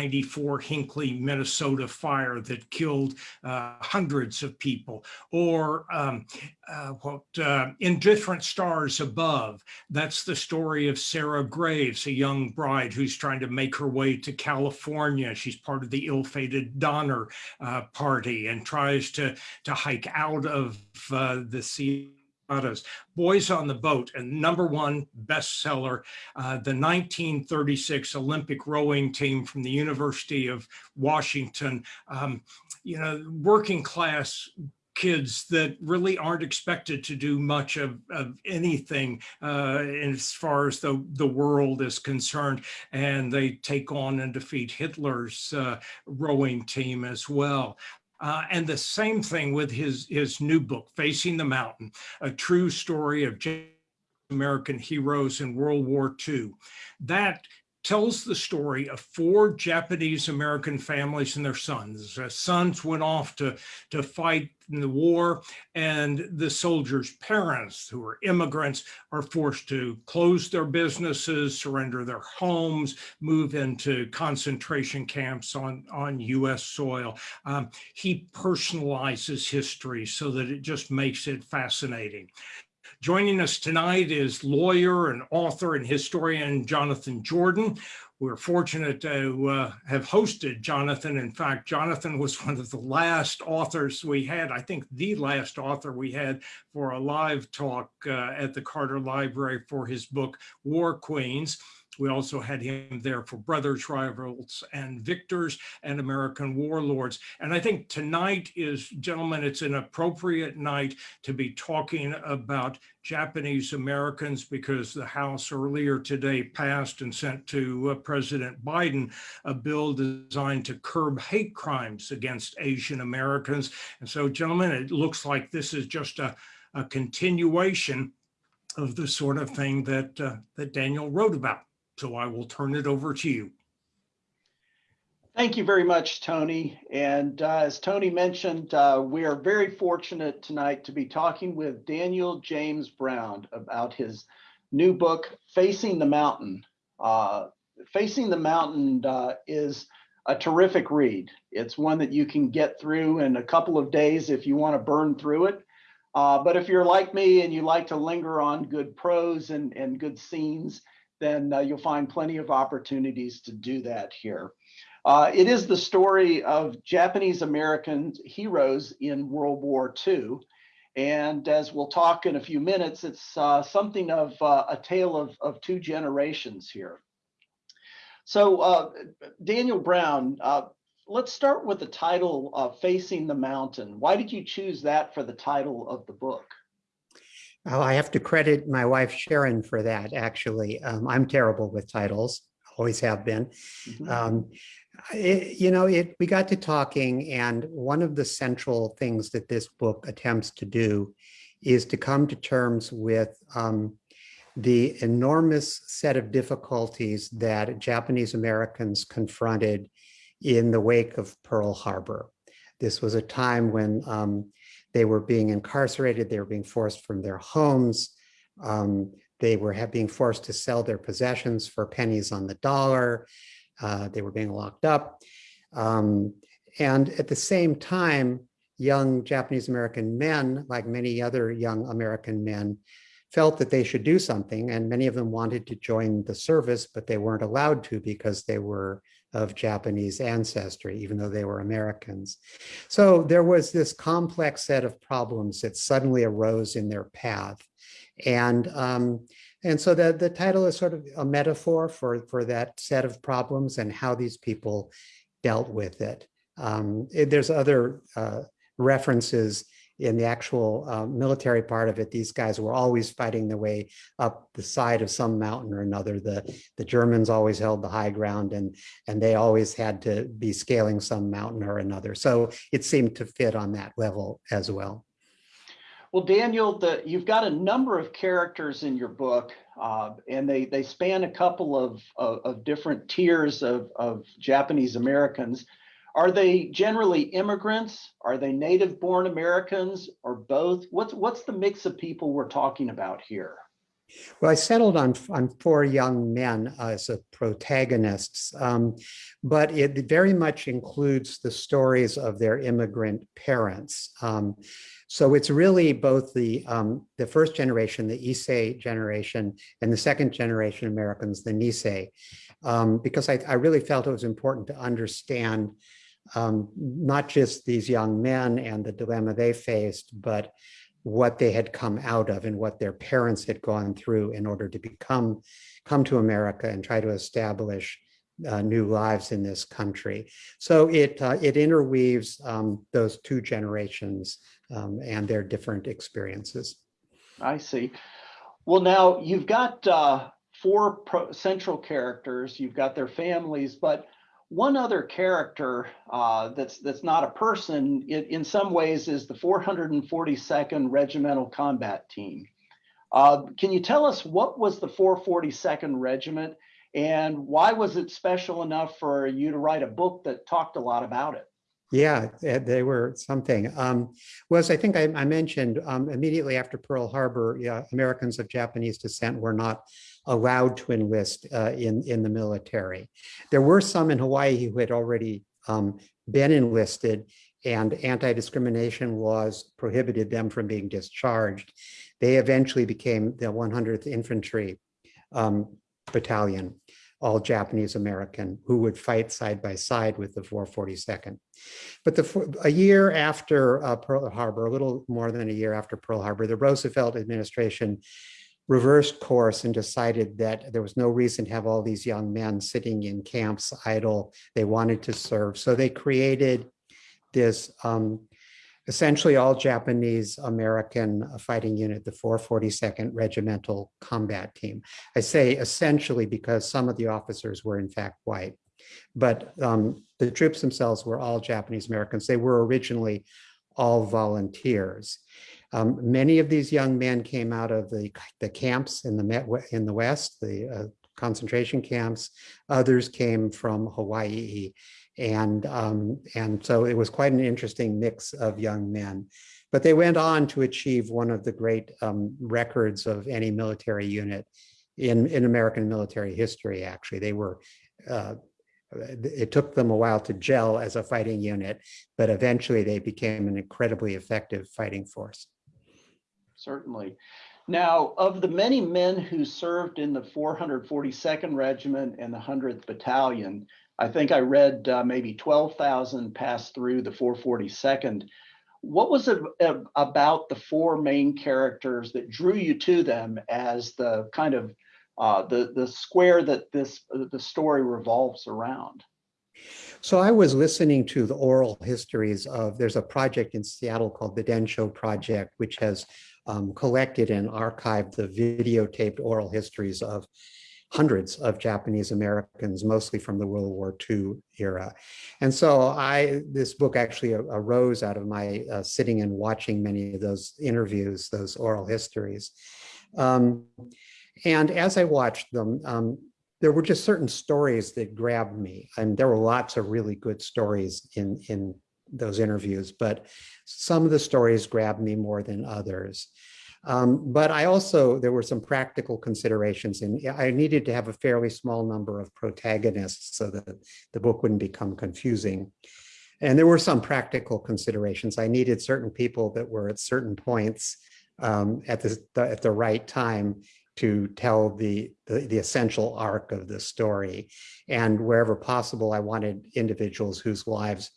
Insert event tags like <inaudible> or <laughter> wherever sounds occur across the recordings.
94 Hinckley, Minnesota fire that killed uh, hundreds of people, or um, uh, what uh, Indifferent Stars Above. That's the story of Sarah Graves, a young bride who's trying to make her way to California. She's part of the ill-fated Donner uh, Party and tries to to hike out of uh, the sea Boys on the Boat, and number one bestseller, uh, the 1936 Olympic rowing team from the University of Washington, um, you know, working class kids that really aren't expected to do much of, of anything uh, as far as the, the world is concerned. And they take on and defeat Hitler's uh, rowing team as well. Uh, and the same thing with his, his new book, Facing the Mountain, a true story of American heroes in World War II. That tells the story of four Japanese American families and their sons. Sons went off to, to fight in the war and the soldiers' parents who are immigrants are forced to close their businesses, surrender their homes, move into concentration camps on, on US soil. Um, he personalizes history so that it just makes it fascinating. Joining us tonight is lawyer and author and historian Jonathan Jordan. We're fortunate to uh, have hosted Jonathan. In fact, Jonathan was one of the last authors we had, I think the last author we had for a live talk uh, at the Carter Library for his book, War Queens. We also had him there for Brothers, Rivals, and Victors and American Warlords. And I think tonight is, gentlemen, it's an appropriate night to be talking about Japanese Americans because the House earlier today passed and sent to uh, President Biden a bill designed to curb hate crimes against Asian Americans. And so, gentlemen, it looks like this is just a, a continuation of the sort of thing that, uh, that Daniel wrote about. So I will turn it over to you. Thank you very much, Tony. And uh, as Tony mentioned, uh, we are very fortunate tonight to be talking with Daniel James Brown about his new book, Facing the Mountain. Uh, Facing the Mountain uh, is a terrific read. It's one that you can get through in a couple of days if you want to burn through it. Uh, but if you're like me and you like to linger on good prose and, and good scenes, then uh, you'll find plenty of opportunities to do that here. Uh, it is the story of Japanese American heroes in World War II. And as we'll talk in a few minutes, it's uh, something of uh, a tale of, of two generations here. So uh, Daniel Brown, uh, let's start with the title Facing the Mountain. Why did you choose that for the title of the book? Oh, I have to credit my wife Sharon for that, actually. Um, I'm terrible with titles, always have been. Mm -hmm. um, it, you know, it, we got to talking and one of the central things that this book attempts to do is to come to terms with um, the enormous set of difficulties that Japanese Americans confronted in the wake of Pearl Harbor. This was a time when um, they were being incarcerated. They were being forced from their homes. Um, they were being forced to sell their possessions for pennies on the dollar. Uh, they were being locked up. Um, and at the same time, young Japanese American men, like many other young American men, felt that they should do something. And many of them wanted to join the service, but they weren't allowed to because they were of Japanese ancestry, even though they were Americans. So there was this complex set of problems that suddenly arose in their path. And, um, and so the, the title is sort of a metaphor for, for that set of problems and how these people dealt with it. Um, it there's other uh, references in the actual uh, military part of it, these guys were always fighting their way up the side of some mountain or another. The, the Germans always held the high ground and, and they always had to be scaling some mountain or another. So it seemed to fit on that level as well. Well, Daniel, the, you've got a number of characters in your book, uh, and they, they span a couple of, of, of different tiers of, of Japanese Americans. Are they generally immigrants? Are they native born Americans or both? What's, what's the mix of people we're talking about here? Well, I settled on, on four young men as the protagonists, um, but it very much includes the stories of their immigrant parents. Um, so it's really both the, um, the first generation, the Issei generation, and the second generation Americans, the Nisei, um, because I, I really felt it was important to understand um, not just these young men and the dilemma they faced, but what they had come out of and what their parents had gone through in order to become, come to America and try to establish uh, new lives in this country. So it, uh, it interweaves um, those two generations um, and their different experiences. I see. Well, now you've got uh, four pro- central characters, you've got their families, but one other character uh, that's that's not a person in, in some ways is the 442nd Regimental Combat Team. Uh, can you tell us what was the 442nd Regiment and why was it special enough for you to write a book that talked a lot about it? Yeah, they were something. Um, was I think I, I mentioned um, immediately after Pearl Harbor, yeah, Americans of Japanese descent were not allowed to enlist uh, in, in the military. There were some in Hawaii who had already um, been enlisted and anti-discrimination laws prohibited them from being discharged. They eventually became the 100th Infantry um, Battalion, all Japanese American, who would fight side by side with the 442nd. But the, a year after uh, Pearl Harbor, a little more than a year after Pearl Harbor, the Roosevelt administration reversed course and decided that there was no reason to have all these young men sitting in camps idle. They wanted to serve. So they created this um, essentially all Japanese American fighting unit, the 442nd Regimental Combat Team. I say essentially because some of the officers were in fact white, but um, the troops themselves were all Japanese Americans. They were originally all volunteers. Um, many of these young men came out of the, the camps in the, in the West, the uh, concentration camps. Others came from Hawaii. And, um, and so it was quite an interesting mix of young men. But they went on to achieve one of the great um, records of any military unit in, in American military history, actually. They were uh, it took them a while to gel as a fighting unit, but eventually they became an incredibly effective fighting force. Certainly. Now, of the many men who served in the 442nd Regiment and the 100th Battalion, I think I read uh, maybe 12,000 passed through the 442nd. What was it about the four main characters that drew you to them as the kind of uh, the the square that this the story revolves around? So I was listening to the oral histories of, there's a project in Seattle called the Densho Project, which has um, collected and archived the videotaped oral histories of hundreds of Japanese Americans, mostly from the World War II era. And so I, this book actually arose out of my uh, sitting and watching many of those interviews, those oral histories. Um, and as I watched them, um, there were just certain stories that grabbed me. And there were lots of really good stories in, in those interviews, but some of the stories grabbed me more than others. Um, but I also, there were some practical considerations and I needed to have a fairly small number of protagonists so that the book wouldn't become confusing. And there were some practical considerations. I needed certain people that were at certain points um, at, the, at the right time to tell the, the, the essential arc of the story. And wherever possible, I wanted individuals whose lives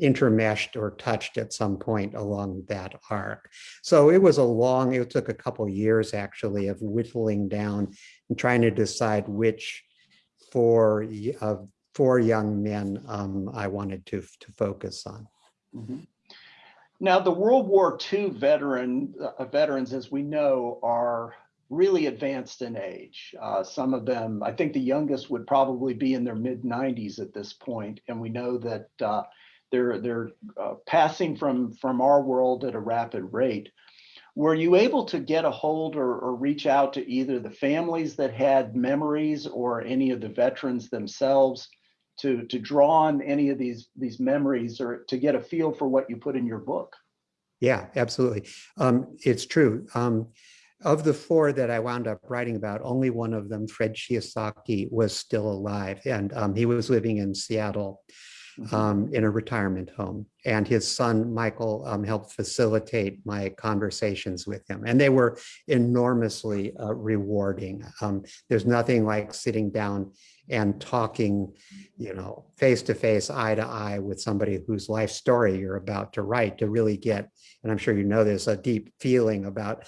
intermeshed or touched at some point along that arc. So it was a long, it took a couple years actually of whittling down and trying to decide which four of four young men um, I wanted to, to focus on. Mm -hmm. Now, the World War II veteran uh, veterans, as we know, are really advanced in age. Uh, some of them, I think the youngest would probably be in their mid 90s at this point, and we know that uh, they're they're uh, passing from from our world at a rapid rate. Were you able to get a hold or, or reach out to either the families that had memories or any of the veterans themselves to to draw on any of these these memories or to get a feel for what you put in your book? Yeah, absolutely. Um, it's true. Um, of the four that I wound up writing about, only one of them, Fred Shiosaki, was still alive. And um, he was living in Seattle. Um, in a retirement home. And his son, Michael, um, helped facilitate my conversations with him. And they were enormously uh, rewarding. Um, there's nothing like sitting down and talking, you know, face to face, eye to eye with somebody whose life story you're about to write to really get, and I'm sure you know there's a deep feeling about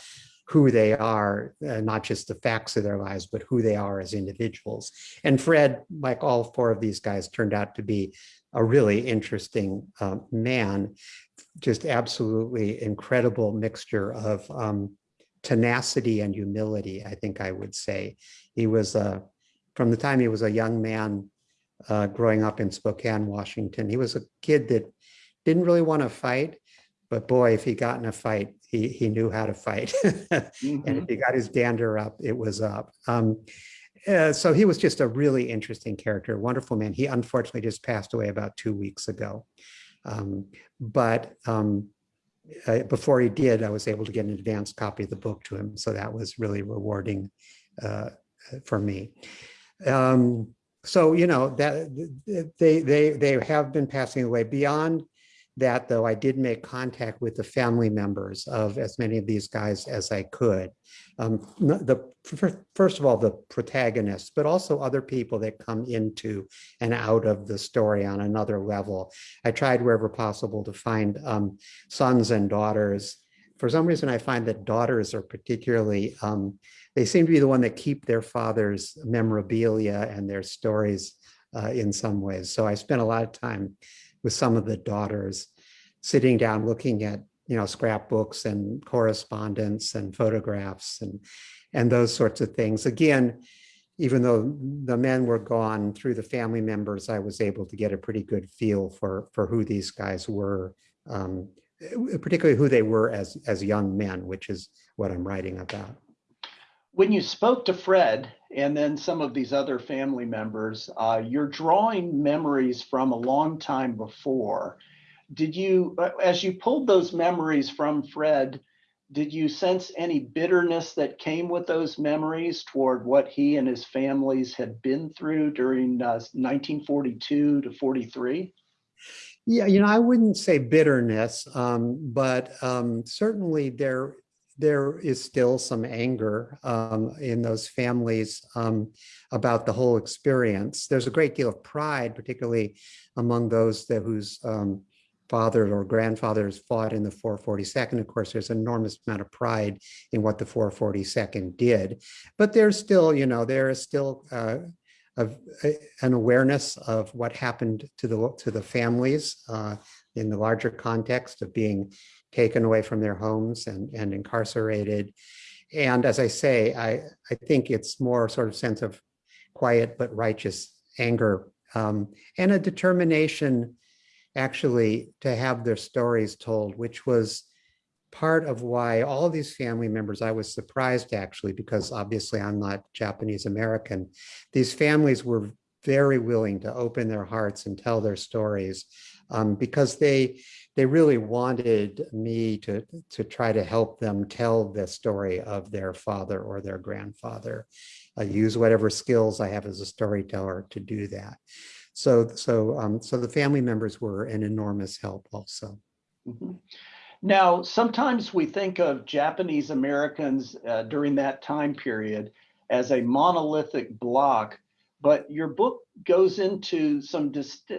who they are, uh, not just the facts of their lives, but who they are as individuals. And Fred, like all four of these guys, turned out to be a really interesting uh, man, just absolutely incredible mixture of um, tenacity and humility, I think I would say. He was, uh, from the time he was a young man uh, growing up in Spokane, Washington, he was a kid that didn't really want to fight, but boy, if he got in a fight, he, he knew how to fight. <laughs> and Mhm. if he got his dander up, it was up. Um, so he was just a really interesting character, wonderful man. He unfortunately just passed away about two weeks ago. Um, but um, uh, before he did, I was able to get an advanced copy of the book to him. So that was really rewarding uh, for me. Um, so, you know, that they, they, they have been passing away beyond that though, I did make contact with the family members of as many of these guys as I could. Um, the first of all, the protagonists, but also other people that come into and out of the story on another level. I tried wherever possible to find um, sons and daughters. For some reason, I find that daughters are particularly, um, they seem to be the one that keep their father's memorabilia and their stories uh, in some ways. So I spent a lot of time with some of the daughters sitting down looking at you know scrapbooks and correspondence and photographs and and those sorts of things. Again even though the men were gone through the family members i was able to get a pretty good feel for for who these guys were um, particularly who they were as as young men which is what i'm writing about. When you spoke to Fred and then some of these other family members, uh, you're drawing memories from a long time before. Did you, uh, as you pulled those memories from Fred, did you sense any bitterness that came with those memories toward what he and his families had been through during uh, 1942 to 43? Yeah, you know, I wouldn't say bitterness, um, but um, certainly there there is still some anger um, in those families um, about the whole experience. There's a great deal of pride, particularly among those that whose um, fathers or grandfathers fought in the 442nd. Of course, there's an enormous amount of pride in what the 442nd did, but there's still, you know, there is still uh, of a- an awareness of what happened to the to the families uh, in the larger context of being taken away from their homes and and incarcerated. And as I say, I I think it's more sort of sense of quiet but righteous anger um, and a determination actually to have their stories told, which was part of why all these family members, I was surprised actually, because obviously I'm not Japanese American. These families were very willing to open their hearts and tell their stories um, because they they really wanted me to to try to help them tell the story of their father or their grandfather. I use whatever skills I have as a storyteller to do that. So so um, so the family members were an enormous help also. Mhm. Now, sometimes we think of Japanese Americans uh, during that time period as a monolithic block, but your book goes into some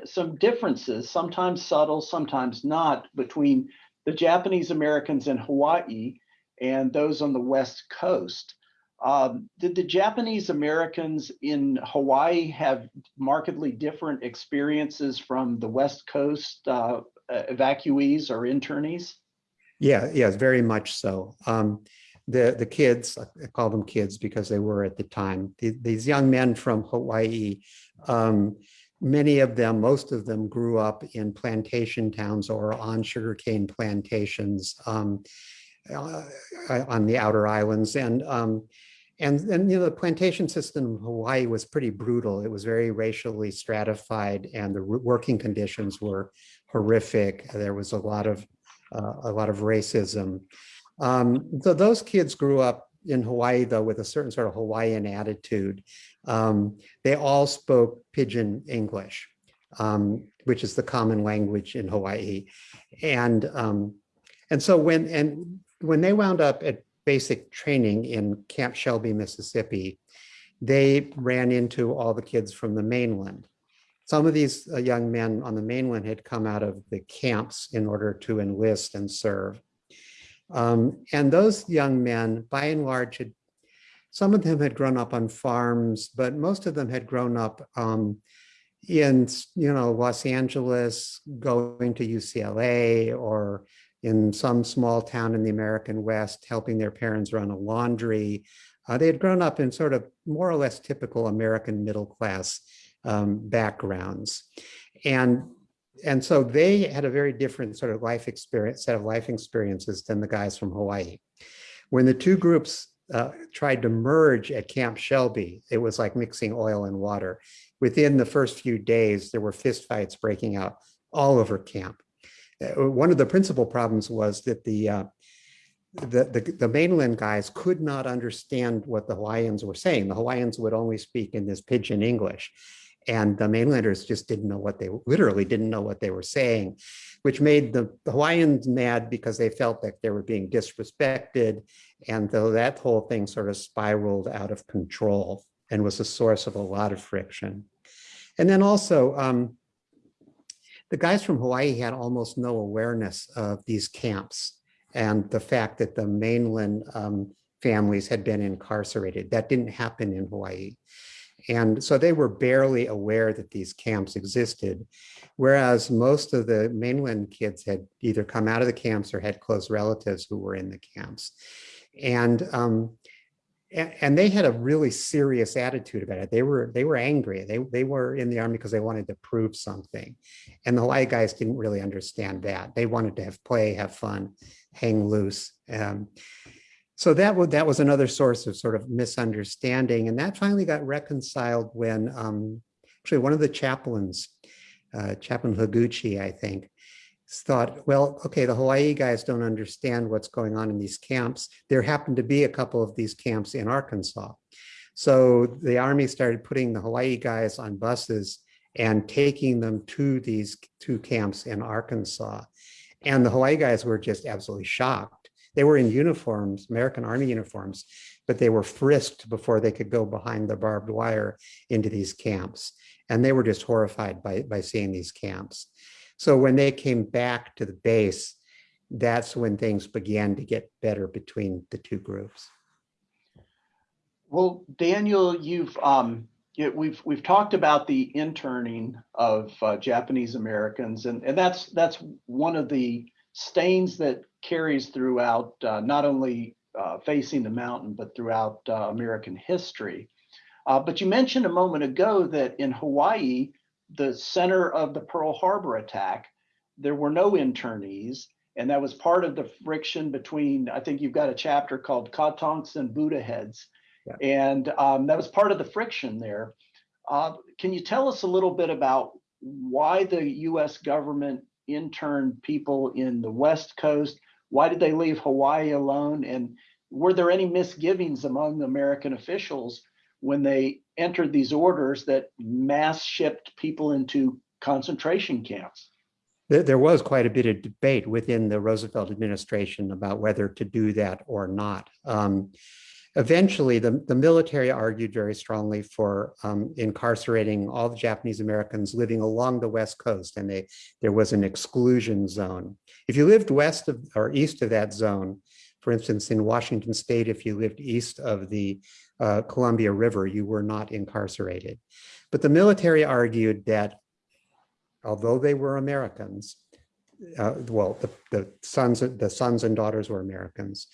some differences, sometimes subtle, sometimes not, between the Japanese Americans in Hawaii and those on the West Coast. Um, did the Japanese Americans in Hawaii have markedly different experiences from the West Coast uh, evacuees or internees? Yeah, yes, very much so. Um, the the kids, I call them kids because they were at the time. the- these young men from Hawaii, um, many of them, most of them, grew up in plantation towns or on sugarcane plantations um, uh, on the outer islands, and um, and and you know the plantation system in Hawaii was pretty brutal. It was very racially stratified, and the working conditions were horrific. There was a lot of uh, a lot of racism. Um, so those kids grew up in Hawaii, though, with a certain sort of Hawaiian attitude. Um, they all spoke pidgin English, um, which is the common language in Hawaii. And, um, and so when, and when they wound up at basic training in Camp Shelby, Mississippi, they ran into all the kids from the mainland. Some of these uh, young men on the mainland had come out of the camps in order to enlist and serve. Um, and those young men, by and large, had, some of them had grown up on farms, but most of them had grown up um, in, you know, Los Angeles, going to UCLA or in some small town in the American West, helping their parents run a laundry. Uh, they had grown up in sort of more or less typical American middle class um, backgrounds. And, and so they had a very different sort of life experience, set of life experiences than the guys from Hawaii. When the two groups uh, tried to merge at Camp Shelby, it was like mixing oil and water. Within the first few days, there were fistfights breaking out all over camp. Uh, one of the principal problems was that the, uh, the, the, the, mainland guys could not understand what the Hawaiians were saying. The Hawaiians would only speak in this pidgin English. And the mainlanders just didn't know what they literally didn't know what they were saying, which made the, Hawaiians mad because they felt that they were being disrespected. And though that whole thing sort of spiraled out of control and was a source of a lot of friction. And then also, um, the guys from Hawaii had almost no awareness of these camps and the fact that the mainland um, families had been incarcerated. That didn't happen in Hawaii. And so they were barely aware that these camps existed, whereas most of the mainland kids had either come out of the camps or had close relatives who were in the camps. And um, and they had a really serious attitude about it. They were they were angry. They they were in the army because they wanted to prove something, and the Hawaii guys didn't really understand that. They wanted to have play, have fun, hang loose. Um, so that was that was another source of sort of misunderstanding, and that finally got reconciled when um, actually one of the chaplains, uh, Chaplain Higuchi, I think, thought, well, okay, the Hawaii guys don't understand what's going on in these camps. There happened to be a couple of these camps in Arkansas. So the army started putting the Hawaii guys on buses and taking them to these two camps in Arkansas. And the Hawaii guys were just absolutely shocked. They were in uniforms, American Army uniforms, but they were frisked before they could go behind the barbed wire into these camps. And they were just horrified by, by seeing these camps. So when they came back to the base, that's when things began to get better between the two groups. Well, Daniel, you've um, we've we've talked about the interning of uh, Japanese Americans, and and that's that's one of the stains that carries throughout uh, not only uh, facing the mountain but throughout uh, American history. Uh, but you mentioned a moment ago that in Hawaii, the center of the Pearl Harbor attack, there were no internees. And that was part of the friction between, I think you've got a chapter called Kotonks and Buddha heads. Yeah. And um, that was part of the friction there. Uh, can you tell us a little bit about why the US government interned people in the West Coast? Why did they leave Hawaii alone? And were there any misgivings among American officials when they entered these orders that mass shipped people into concentration camps. There was quite a bit of debate within the Roosevelt administration about whether to do that or not. Um, eventually, the, the military argued very strongly for um, incarcerating all the Japanese Americans living along the West Coast, and they, there was an exclusion zone. If you lived west of or east of that zone, for instance, in Washington state, if you lived east of the uh, Columbia River, you were not incarcerated. But the military argued that although they were Americans, uh, well, the, the, sons, the sons and daughters were Americans,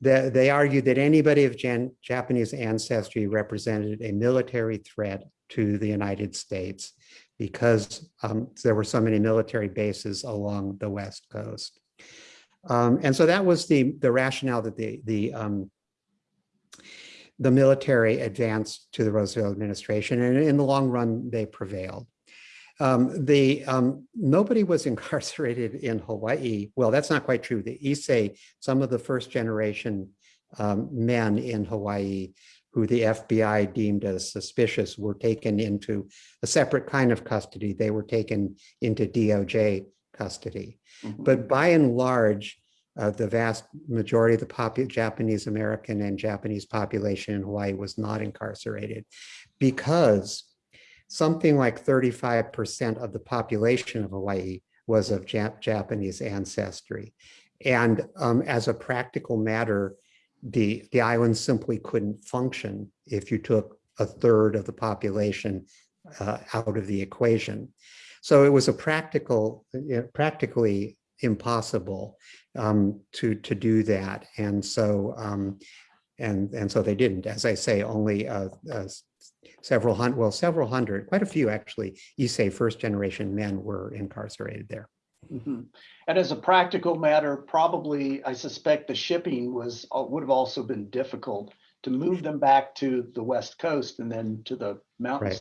they, they argued that anybody of Jan, Japanese ancestry represented a military threat to the United States because um, there were so many military bases along the West Coast. Um, and so that was the, the rationale that the, the, um, the military advanced to the Roosevelt administration, and in the long run, they prevailed. Um, the um, nobody was <laughs> incarcerated in Hawaii. Well, that's not quite true. The Issei, some of the first generation um, men in Hawaii who the FBI deemed as suspicious were taken into a separate kind of custody. They were taken into DOJ custody. Mhm. But by and large, uh, the vast majority of the Japanese American and Japanese population in Hawaii was not incarcerated because something like 35% of the population of Hawaii was of Jap- Japanese ancestry. And um, as a practical matter, the, the island simply couldn't function if you took a third of the population uh, out of the equation. So it was a practical, uh, practically impossible um, to, to do that. And so, um, and, and so they didn't, as I say, only uh, uh, several hundred, well, several hundred, quite a few actually, Issei first generation men were incarcerated there. Mhm. And as a practical matter, probably, I suspect the shipping was, uh, would have also been difficult to move them back to the west coast and then to the mountains.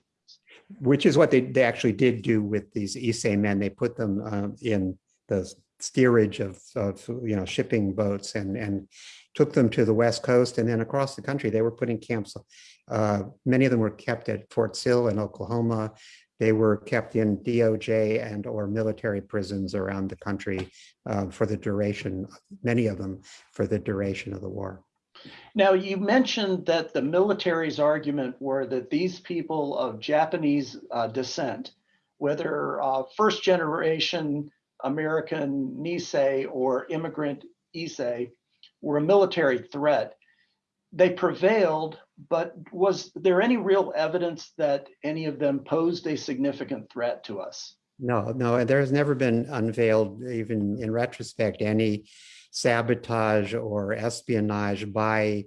Which is what they, they actually did do with these Issei men. They put them um, in the steerage of, of, you know, shipping boats and, and took them to the west coast and then across the country. They were putting camps. Uh, many of them were kept at Fort Sill in Oklahoma. They were kept in DOJ and or military prisons around the country uh, for the duration, many of them for the duration of the war. Now, you mentioned that the military's argument were that these people of Japanese uh, descent, whether uh, first generation American Nisei or immigrant Issei, were a military threat. They prevailed, but was there any real evidence that any of them posed a significant threat to us? No, no, and there has never been unveiled, even in retrospect, any sabotage or espionage by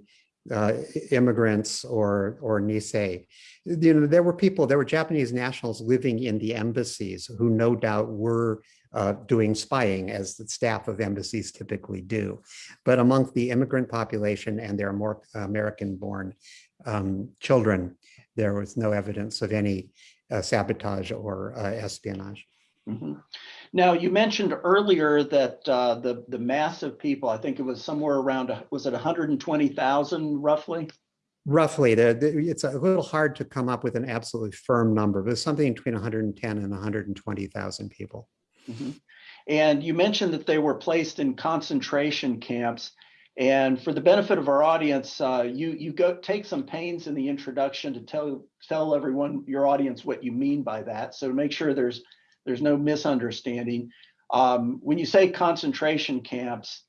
uh, immigrants or or Nisei. You know, there were people, there were Japanese nationals living in the embassies who no doubt were uh, doing spying as the staff of embassies typically do. But among the immigrant population and their more American-born um, children, there was no evidence of any uh, sabotage or uh, espionage. Mhm. Now, you mentioned earlier that uh, the the mass of people, I think it was somewhere around, was it 120,000 roughly? Roughly, it's a little hard to come up with an absolutely firm number, but it's something between 110 and 120,000 people. Mhm. And you mentioned that they were placed in concentration camps. And for the benefit of our audience, uh, you you go take some pains in the introduction to tell tell everyone your audience what you mean by that. So make sure there's there's no misunderstanding. Um, when you say concentration camps,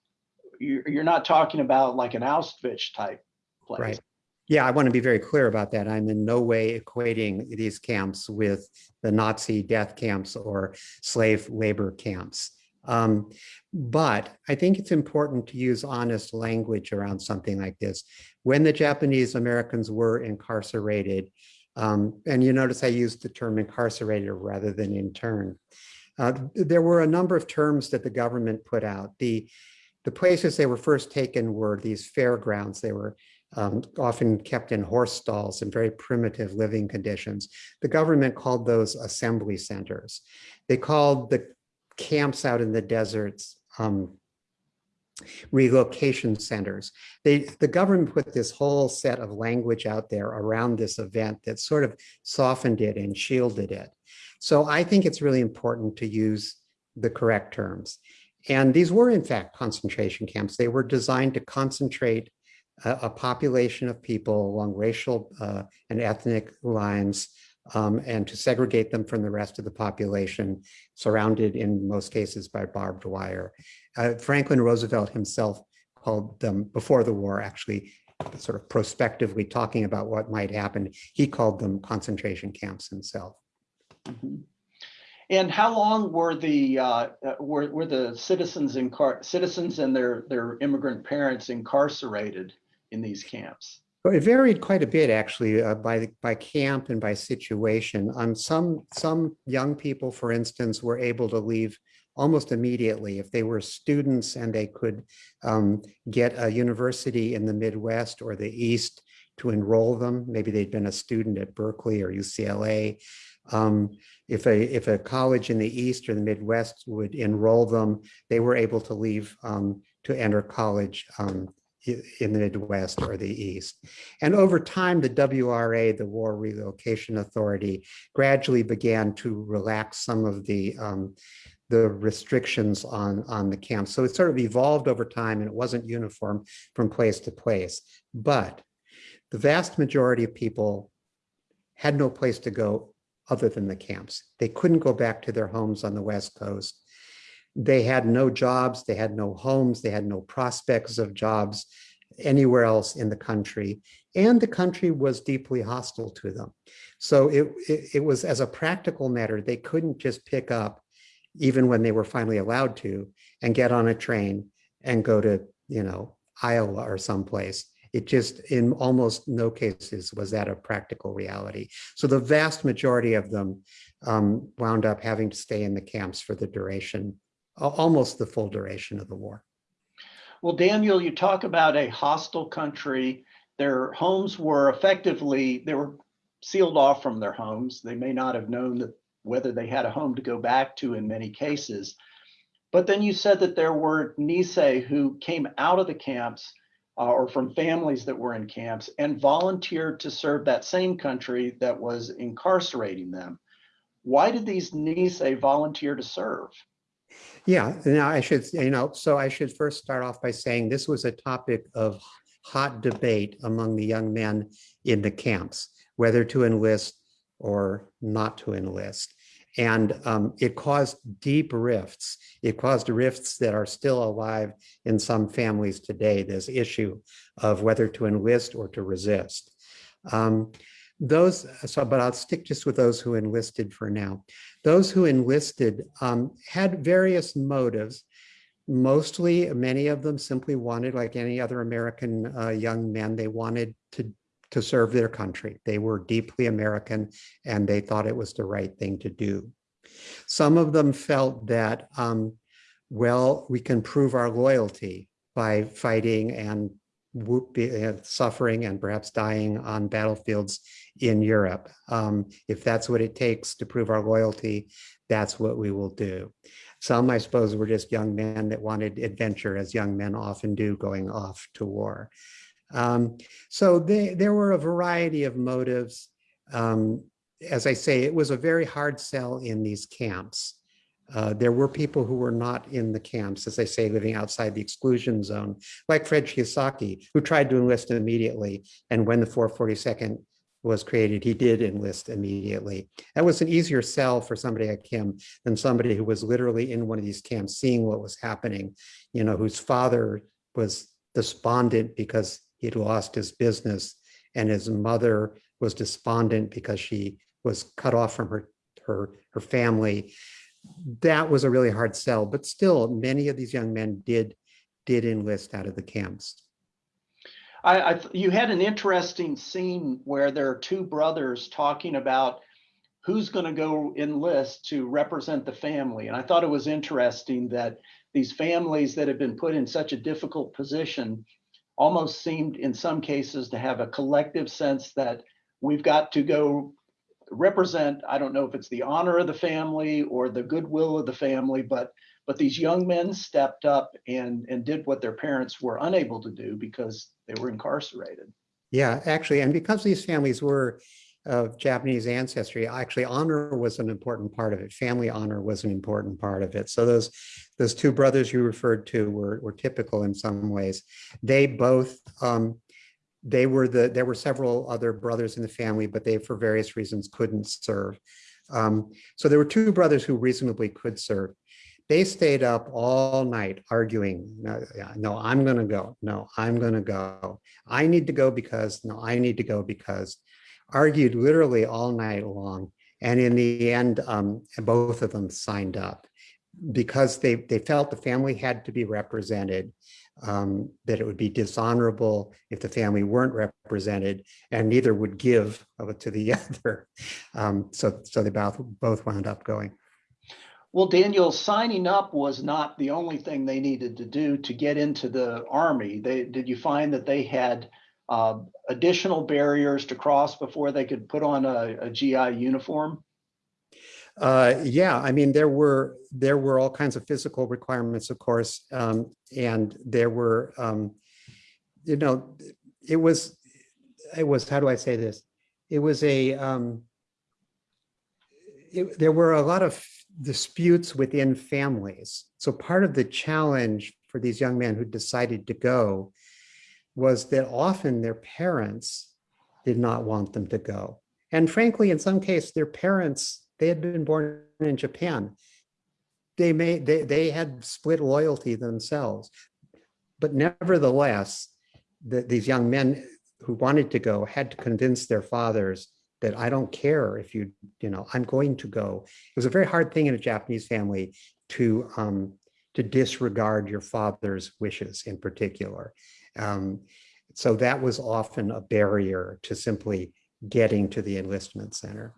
you're, you're not talking about like an Auschwitz type place. Right. Yeah, I want to be very clear about that. I'm in no way equating these camps with the Nazi death camps or slave labor camps. Um, but I think it's important to use honest language around something like this. When the Japanese Americans were incarcerated, um, and you notice I used the term incarcerated rather than interned, uh, there were a number of terms that the government put out. The, the places they were first taken were these fairgrounds. They were um, often kept in horse stalls in very primitive living conditions. The government called those assembly centers. They called the camps out in the deserts um, relocation centers. They, the government put this whole set of language out there around this event that sort of softened it and shielded it. So I think it's really important to use the correct terms. And these were in fact concentration camps. They were designed to concentrate a, a population of people along racial uh, and ethnic lines um, and to segregate them from the rest of the population, surrounded in most cases by barbed wire. Uh, Franklin Roosevelt himself called them before the war, actually sort of prospectively talking about what might happen. He called them concentration camps himself. Mhm. And how long were the uh, uh, were were the citizens in citizens and their their immigrant parents incarcerated in these camps? Well, It varied quite a bit, actually, uh, by by camp and by situation. Um, some some young people, for instance, were able to leave almost immediately if they were students and they could um, get a university in the Midwest or the East to enroll them. Maybe they'd been a student at Berkeley or UCLA. Um, if a if a college in the East or the Midwest would enroll them, they were able to leave um, to enter college um, in the Midwest or the East. And over time, the WRA, the War Relocation Authority, gradually began to relax some of the um, the restrictions on, on the camps. So it sort of evolved over time and it wasn't uniform from place to place. But the vast majority of people had no place to go other than the camps. They couldn't go back to their homes on the West Coast. They had no jobs, they had no homes, they had no prospects of jobs anywhere else in the country. And the country was deeply hostile to them. So it, it, it was as a practical matter, they couldn't just pick up even when they were finally allowed to and get on a train and go to, you know, Iowa or someplace. It just, in almost no cases, was that a practical reality. So the vast majority of them um, wound up having to stay in the camps for the duration, almost the full duration of the war. Well, Daniel, you talk about a hostile country. Their homes were effectively, they were sealed off from their homes. They may not have known that whether they had a home to go back to in many cases. But then you said that there were Nisei who came out of the camps uh, or from families that were in camps and volunteered to serve that same country that was incarcerating them. Why did these Nisei volunteer to serve? Yeah, now I should, you know, so I should first start off by saying this was a topic of hot debate among the young men in the camps, whether to enlist or not to enlist. And um, it caused deep rifts. It caused rifts that are still alive in some families today, this issue of whether to enlist or to resist. Um, those, so, but I'll stick just with those who enlisted for now. Those who enlisted um, had various motives. Mostly, many of them simply wanted, like any other American uh, young men, they wanted to to serve their country. They were deeply American and they thought it was the right thing to do. Some of them felt that, um, well, we can prove our loyalty by fighting and suffering and perhaps dying on battlefields in Europe. Um, if that's what it takes to prove our loyalty, that's what we will do. Some, I suppose, were just young men that wanted adventure, as young men often do, going off to war. Um, so they, there were a variety of motives. Um, as I say, it was a very hard sell in these camps. Uh, there were people who were not in the camps, as they say, living outside the exclusion zone, like Fred Shiosaki, who tried to enlist immediately. And when the 442nd was created, he did enlist immediately. That was an easier sell for somebody like him than somebody who was literally in one of these camps, seeing what was happening, you know, whose father was despondent because he'd lost his business and his mother was despondent because she was cut off from her, her, her family. That was a really hard sell, but still many of these young men did, did enlist out of the camps. I, I, you had an interesting scene where there are two brothers talking about who's going to go enlist to represent the family. And I thought it was interesting that these families that have been put in such a difficult position almost seemed in some cases to have a collective sense that we've got to go represent i don't know if it's the honor of the family or the goodwill of the family but but these young men stepped up and and did what their parents were unable to do because they were incarcerated yeah actually and because these families were of Japanese ancestry, actually honor was an important part of it. Family honor was an important part of it. So those those two brothers you referred to were, were typical in some ways. They both, um, they were the, there were several other brothers in the family, but they for various reasons couldn't serve. Um, so there were two brothers who reasonably could serve. They stayed up all night arguing, no, no I'm gonna go, no, I'm gonna go. I need to go because, no, I need to go because argued literally all night long. And in the end, um, both of them signed up because they, they felt the family had to be represented, um, that it would be dishonorable if the family weren't represented and neither would give to the <laughs> other. Um, so, so they both, both wound up going. Well, Daniel, signing up was not the only thing they needed to do to get into the Army. They, did you find that they had uh, additional barriers to cross before they could put on a, a GI uniform? Uh, yeah, I mean, there were there were all kinds of physical requirements, of course, um, and there were um, you know, it was, it was, how do I say this? It was a, um, it, there were a lot of disputes within families. So part of the challenge for these young men who decided to go was that often their parents did not want them to go. And frankly, in some case, their parents, they had been born in Japan. They may, they, they had split loyalty themselves. But nevertheless, the, these young men who wanted to go had to convince their fathers that I don't care if you, you know, I'm going to go. It was a very hard thing in a Japanese family to, um, to disregard your father's wishes in particular. Um, so that was often a barrier to simply getting to the enlistment center.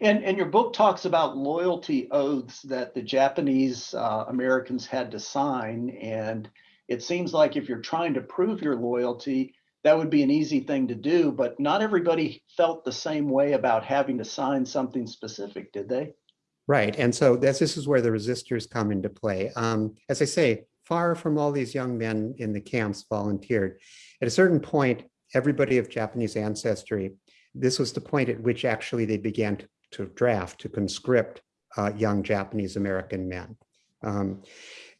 And, and your book talks about loyalty oaths that the Japanese uh, Americans had to sign. And it seems like if you're trying to prove your loyalty, that would be an easy thing to do, but not everybody felt the same way about having to sign something specific, did they? Right. And so this, this is where the resistors come into play. Um, as I say, far from all these young men in the camps volunteered. At a certain point, everybody of Japanese ancestry, this was the point at which actually they began to, to draft, to conscript uh, young Japanese American men. Um,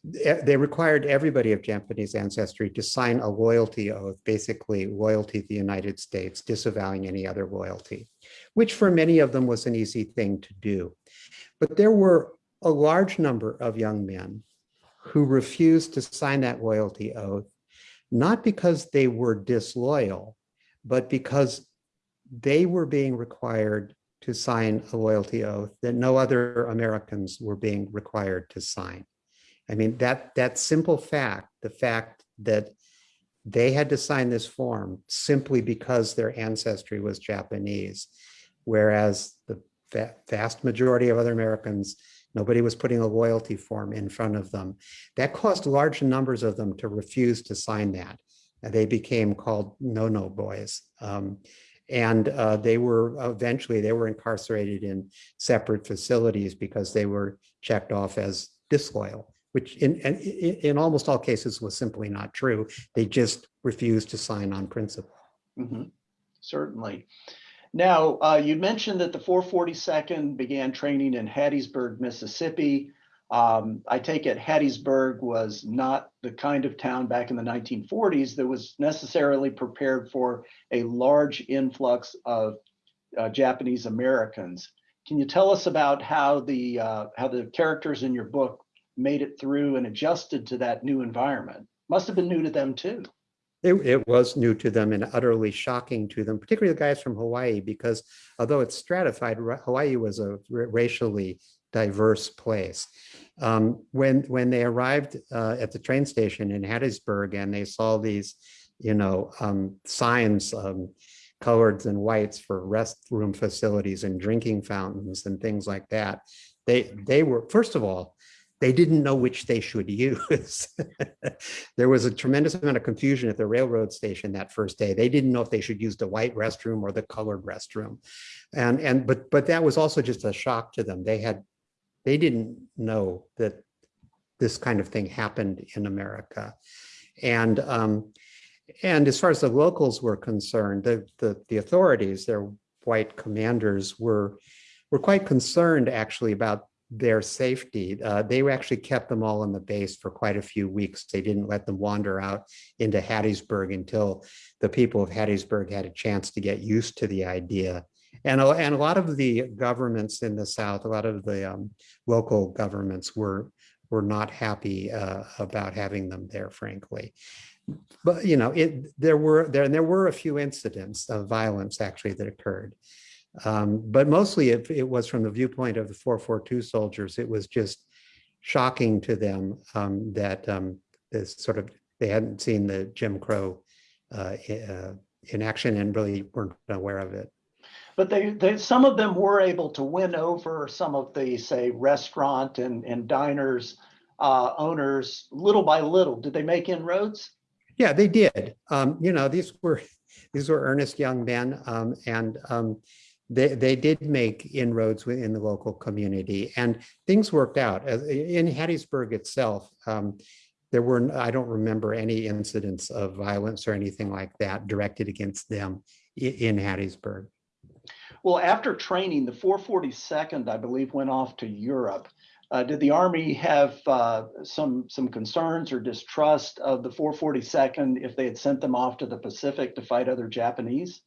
they required everybody of Japanese ancestry to sign a loyalty oath, basically loyalty to the United States, disavowing any other loyalty, which for many of them was an easy thing to do. But there were a large number of young men who refused to sign that loyalty oath, not because they were disloyal, but because they were being required to sign a loyalty oath that no other Americans were being required to sign. I mean, that, that simple fact, the fact that they had to sign this form simply because their ancestry was Japanese, whereas the vast majority of other Americans, nobody was putting a loyalty form in front of them. That caused large numbers of them to refuse to sign that. And they became called no-no boys. Um, and uh, they were eventually, they were incarcerated in separate facilities because they were checked off as disloyal which in, in, in almost all cases was simply not true. They just refused to sign on principle. Mm -hmm. Certainly. Now, uh, you mentioned that the 442nd began training in Hattiesburg, Mississippi. Um, I take it Hattiesburg was not the kind of town back in the 1940s that was necessarily prepared for a large influx of uh, Japanese Americans. Can you tell us about how the uh, how the characters in your book made it through and adjusted to that new environment. Must have been new to them too. It, it, was new to them and utterly shocking to them, particularly the guys from Hawaii, because although it's stratified, Hawaii was a racially diverse place. Um, when when they arrived uh, at the train station in Hattiesburg and they saw these, you know, um, signs, um, coloreds and whites for restroom facilities and drinking fountains and things like that, they they were first of all they didn't know which they should <laughs> use. there was a tremendous amount of confusion at the railroad station that first day. They didn't know if they should use the white restroom or the colored restroom. And, and but, but that was also just a shock to them. They had, they didn't know that this kind of thing happened in America. And, um, and as far as the locals were concerned, the, the, the authorities, their white commanders were, were quite concerned actually about their safety. Uh, they actually kept them all in the base for quite a few weeks. They didn't let them wander out into Hattiesburg until the people of Hattiesburg had a chance to get used to the idea. And, and a lot of the governments in the South, a lot of the um, local governments were, were not happy uh, about having them there, frankly. But, you know, it, there were there, and there were a few incidents of violence actually that occurred. Um, but mostly it, it, was from the viewpoint of the 442 soldiers. It was just shocking to them um, that um, this sort of, they hadn't seen the Jim Crow uh, uh, in action and really weren't aware of it. But they, they, some of them were able to win over some of the, say, restaurant and, and diners uh, owners little by little. Did they make inroads? Yeah, they did. Um, you know, these were these were earnest young men, um, and um, they, they did make inroads within the local community and things worked out. In Hattiesburg itself, um, there were I don't remember any incidents of violence or anything like that directed against them in Hattiesburg. Well, after training, the 442nd, I believe, went off to Europe. Uh, did the Army have uh, some some concerns or distrust of the 442nd if they had sent them off to the Pacific to fight other Japanese?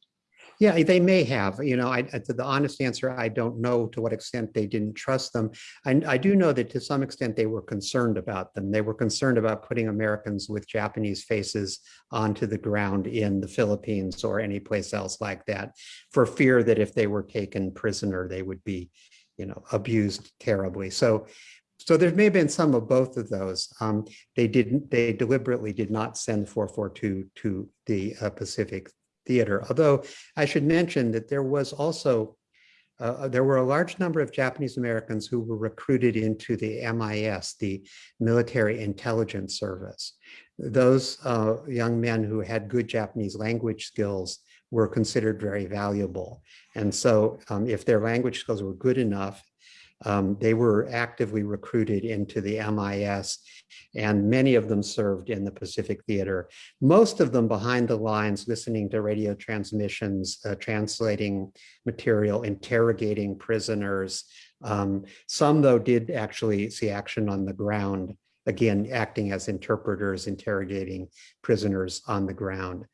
Yeah, they may have, you know, I, I- the honest answer, I don't know to what extent they didn't trust them. And I do know that to some extent they were concerned about them. They were concerned about putting Americans with Japanese faces onto the ground in the Philippines or any place else like that for fear that if they were taken prisoner, they would be, you know, abused terribly. So so there may have been some of both of those. Um, they didn't, they deliberately did not send 442 to the uh, Pacific Theater, although I should mention that there was also, uh, there were a large number of Japanese Americans who were recruited into the MIS, the Military Intelligence Service. Those uh, young men who had good Japanese language skills were considered very valuable. And so um, if their language skills were good enough, um, they were actively recruited into the MIS and many of them served in the Pacific Theater most of them behind the lines, listening to radio transmissions, uh, translating material, interrogating prisoners. Um, some, though, did actually see action on the ground, again, acting as interpreters, interrogating prisoners on the ground.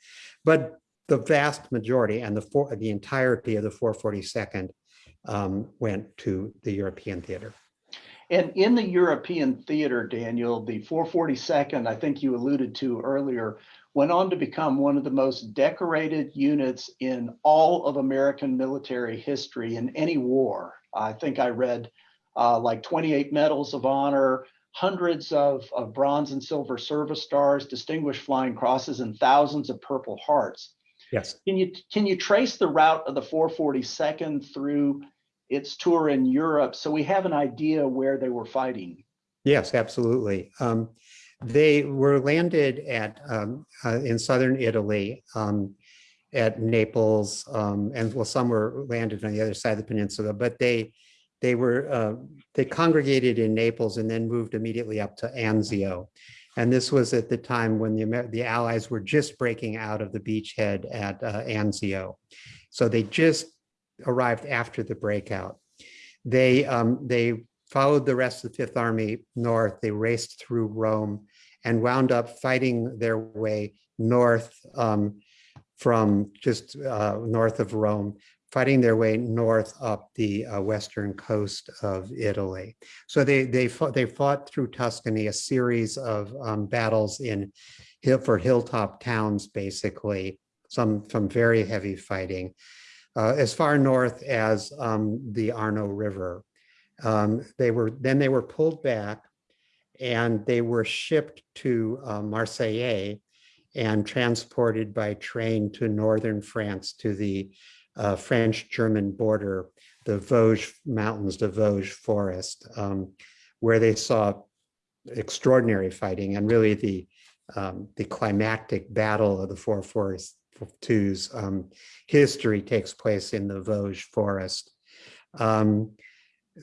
But the vast majority and the, the entirety of the 442nd um, went to the European theater. And in the European theater, Daniel, the 442nd, I think you alluded to earlier, went on to become one of the most decorated units in all of American military history in any war. I think I read uh, like 28 medals of honor, hundreds of, of bronze and silver service stars, distinguished flying crosses, and thousands of Purple Hearts. Yes. Can you can you trace the route of the 442nd through its tour in Europe so we have an idea where they were fighting? Yes, absolutely. Um, they were landed at um, uh, in southern Italy um, at Naples, um, and well, some were landed on the other side of the peninsula, but they they were uh, they congregated in Naples and then moved immediately up to Anzio. And this was at the time when the Amer the Allies were just breaking out of the beachhead at uh, Anzio. So they just arrived after the breakout. They um, they followed the rest of the Fifth Army north. They raced through Rome and wound up fighting their way north um, from just uh, north of Rome, fighting their way north up the uh, western coast of Italy. So they they fought, they fought through Tuscany, a series of um, battles in hill for hilltop towns, basically, some some very heavy fighting, uh, as far north as um, the Arno River. Um, they were then they were pulled back and they were shipped to uh, Marseille and transported by train to northern France to the uh, French-German border, the Vosges Mountains, the Vosges Forest, um, where they saw extraordinary fighting and really the um, the climactic battle of the four 442's um, history takes place in the Vosges Forest. Um,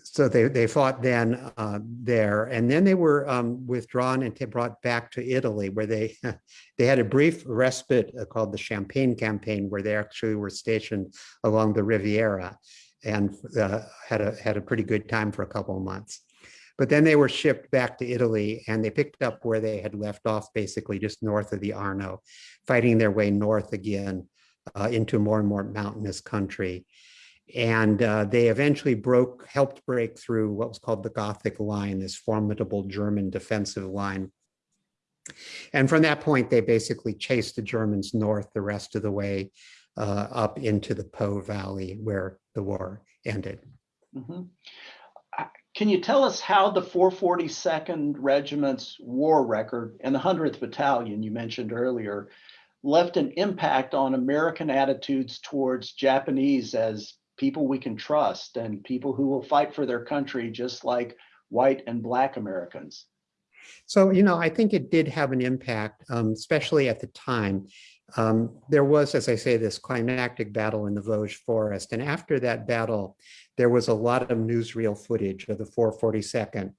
so they, they fought then uh, there, and then they were um, withdrawn and brought back to Italy, where they <laughs> they had a brief respite uh, called the Champagne Campaign, where they actually were stationed along the Riviera, and uh, had a had a pretty good time for a couple of months. But then they were shipped back to Italy, and they picked up where they had left off, basically just north of the Arno, fighting their way north again uh, into more and more mountainous country. And uh, they eventually broke, helped break through what was called the Gothic Line, this formidable German defensive line. And from that point, they basically chased the Germans north the rest of the way uh, up into the Po Valley where the war ended. Mhm. Uh, Can you tell us how the 442nd Regiment's war record and the 100th Battalion you mentioned earlier left an impact on American attitudes towards Japanese as people we can trust and people who will fight for their country just like white and black Americans? So, you know, I think it did have an impact, um, especially at the time. Um, there was, as I say, this climactic battle in the Vosges Forest. And after that battle, there was a lot of newsreel footage of the 442nd.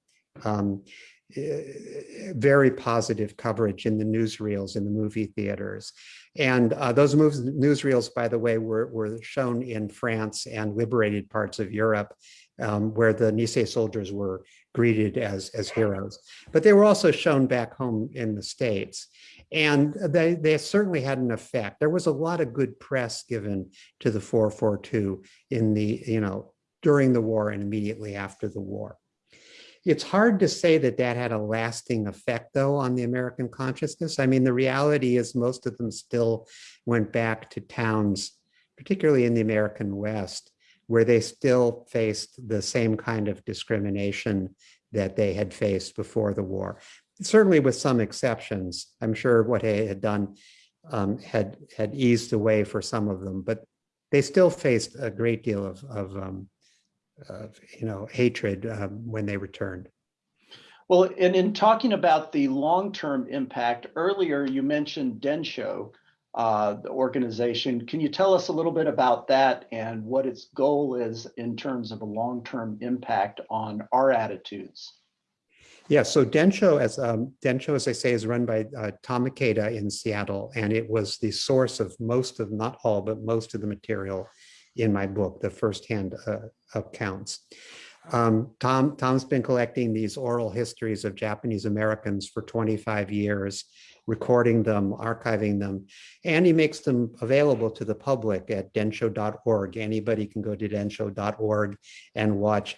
Um, very positive coverage in the newsreels in the movie theaters. And uh, those moves, newsreels, by the way, were, were shown in France and liberated parts of Europe, um, where the Nisei soldiers were greeted as, as heroes. But they were also shown back home in the States. And they, they certainly had an effect. There was a lot of good press given to the 442 in the, you know, during the war and immediately after the war. It's hard to say that that had a lasting effect, though, on the American consciousness. I mean, the reality is most of them still went back to towns, particularly in the American West, where they still faced the same kind of discrimination that they had faced before the war. Certainly with some exceptions. I'm sure what they had done um, had, had eased away for some of them, but they still faced a great deal of, of um, of you know hatred um, when they returned. Well, and in talking about the long-term impact, earlier you mentioned Densho, uh, the organization. Can you tell us a little bit about that and what its goal is in terms of a long-term impact on our attitudes? Yeah, so Densho, as um, Densho, as I say, is run by uh, Tom Ikeda in Seattle, and it was the source of most of, not all, but most of the material in my book, the firsthand uh, accounts. Um, Tom, Tom's been collecting these oral histories of Japanese Americans for 25 years, recording them, archiving them, and he makes them available to the public at densho.org. Anybody can go to densho.org and watch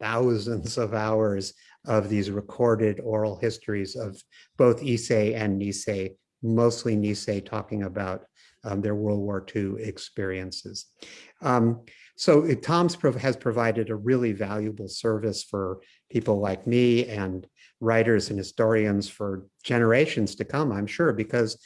thousands of hours of these recorded oral histories of both Issei and Nisei, mostly Nisei talking about um, their World War II experiences. Um, so it, Tom's prov has provided a really valuable service for people like me and writers and historians for generations to come, I'm sure, because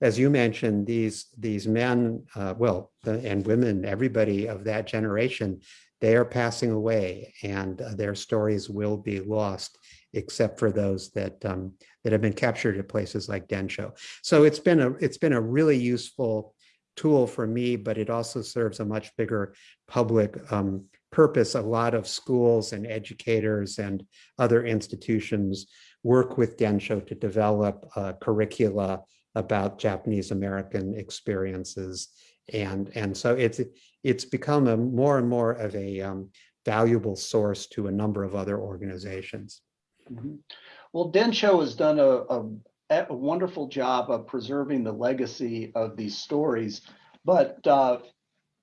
as you mentioned, these these men, uh, well, and women, everybody of that generation, they are passing away and uh, their stories will be lost except for those that um, that have been captured at places like Densho. So it's been a it's been a really useful tool for me, but it also serves a much bigger public um, purpose. A lot of schools and educators and other institutions work with Densho to develop curricula about Japanese American experiences. And, and so it's, it's become a more and more of a um, valuable source to a number of other organizations. Mm -hmm. Well, Densho has done a, a, a, wonderful job of preserving the legacy of these stories, but uh,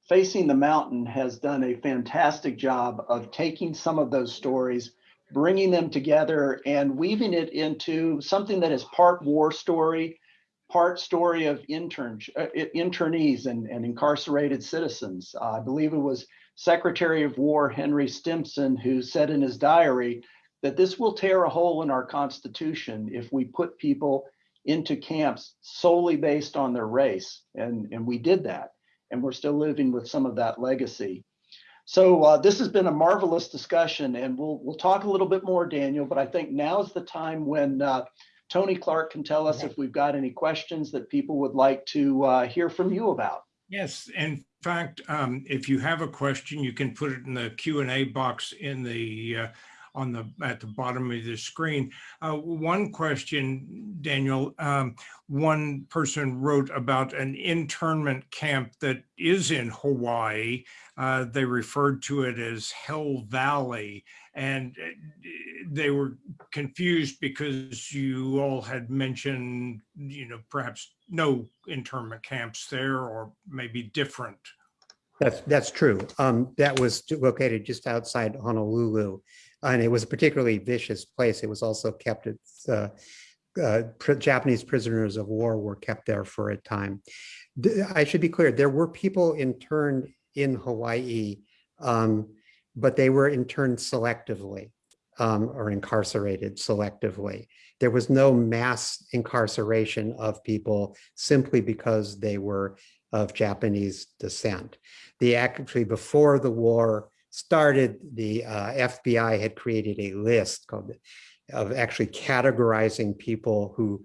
Facing the Mountain has done a fantastic job of taking some of those stories, bringing them together and weaving it into something that is part war story, part story of intern, uh, internees and, and incarcerated citizens. Uh, I believe it was Secretary of War Henry Stimson who said in his diary, that this will tear a hole in our Constitution if we put people into camps solely based on their race. And, and we did that. And we're still living with some of that legacy. So uh, this has been a marvelous discussion, and we'll we'll talk a little bit more, Daniel. But I think now is the time when uh, Tony Clark can tell us if we've got any questions that people would like to uh, hear from you about. Yes, in fact, um, if you have a question, you can put it in the Q and A box in the uh, on the at the bottom of the screen. Uh, one question, Daniel, um, one person wrote about an internment camp that is in Hawaii. Uh, they referred to it as Hell Valley and uh, they were confused because you all had mentioned, you know, perhaps no internment camps there or maybe different. That's that's true. Um, that was located just outside Honolulu and it was a particularly vicious place. It was also kept at, uh, uh, Japanese prisoners of war were kept there for a time. I should be clear, there were people interned in Hawaii, um, but they were interned selectively um, or incarcerated selectively. There was no mass incarceration of people simply because they were of Japanese descent. The actually before the war, started, the uh, FBI had created a list called of actually categorizing people who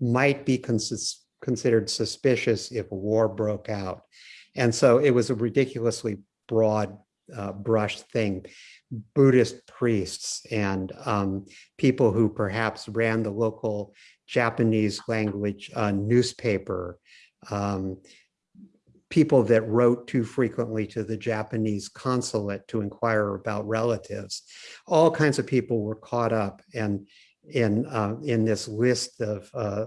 might be cons considered suspicious if a war broke out. And so it was a ridiculously broad uh, brush thing. Buddhist priests and um, people who perhaps ran the local Japanese language uh, newspaper, um, people that wrote too frequently to the Japanese consulate to inquire about relatives. All kinds of people were caught up and in uh, in this list of uh,